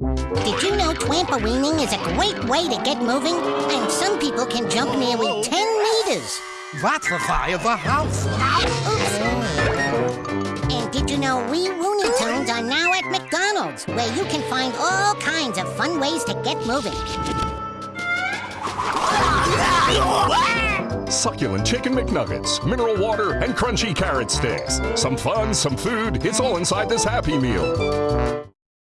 Did you know trampolining is a great way to get moving? And some people can jump nearly 10 meters. That's the fire of a house. Ah, oops. And did you know we Looney Tunes are now at McDonald's, where you can find all kinds of fun ways to get moving. Succulent chicken McNuggets, mineral water, and crunchy carrot sticks. Some fun, some food, it's all inside this Happy Meal.